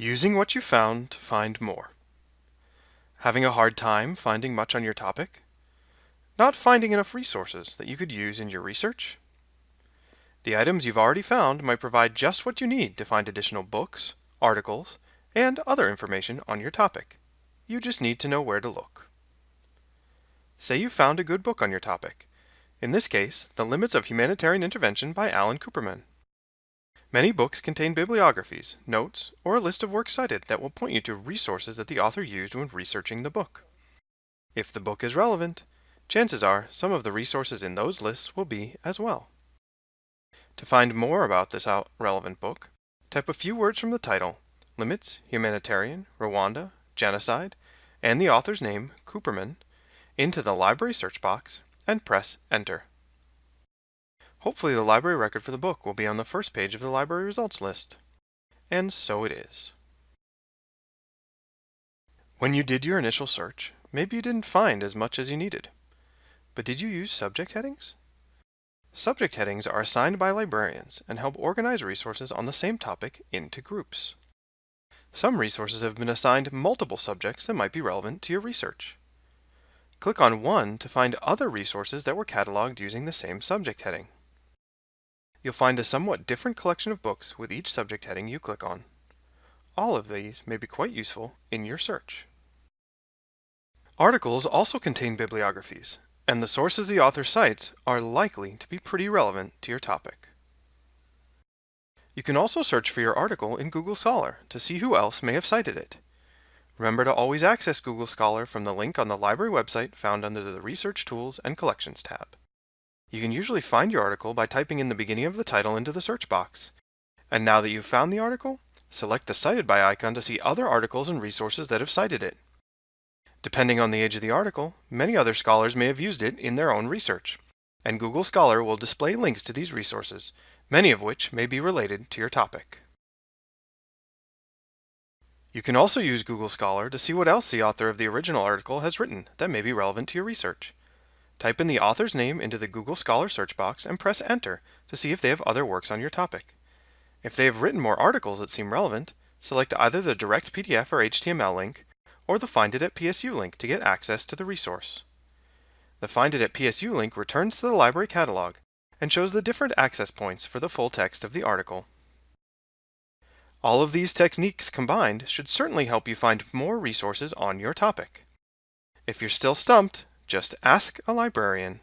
Using what you found to find more. Having a hard time finding much on your topic? Not finding enough resources that you could use in your research? The items you've already found might provide just what you need to find additional books, articles, and other information on your topic. You just need to know where to look. Say you found a good book on your topic. In this case, The Limits of Humanitarian Intervention by Alan Kuperman. Many books contain bibliographies, notes, or a list of works cited that will point you to resources that the author used when researching the book. If the book is relevant, chances are some of the resources in those lists will be as well. To find more about this relevant book, type a few words from the title, Limits, Humanitarian, Rwanda, Genocide, and the author's name, Kuperman, into the library search box and press Enter. Hopefully the library record for the book will be on the first page of the library results list. And so it is. When you did your initial search, maybe you didn't find as much as you needed. But did you use subject headings? Subject headings are assigned by librarians and help organize resources on the same topic into groups. Some resources have been assigned multiple subjects that might be relevant to your research. Click on one to find other resources that were cataloged using the same subject heading. You'll find a somewhat different collection of books with each subject heading you click on. All of these may be quite useful in your search. Articles also contain bibliographies, and the sources the author cites are likely to be pretty relevant to your topic. You can also search for your article in Google Scholar to see who else may have cited it. Remember to always access Google Scholar from the link on the library website found under the Research Tools and Collections tab. You can usually find your article by typing in the beginning of the title into the search box. And now that you've found the article, select the Cited By icon to see other articles and resources that have cited it. Depending on the age of the article, many other scholars may have used it in their own research, and Google Scholar will display links to these resources, many of which may be related to your topic. You can also use Google Scholar to see what else the author of the original article has written that may be relevant to your research. Type in the author's name into the Google Scholar search box and press Enter to see if they have other works on your topic. If they have written more articles that seem relevant, select either the direct PDF or HTML link or the Find It at PSU link to get access to the resource. The Find It at PSU link returns to the library catalog and shows the different access points for the full text of the article. All of these techniques combined should certainly help you find more resources on your topic. If you're still stumped, just ask a librarian.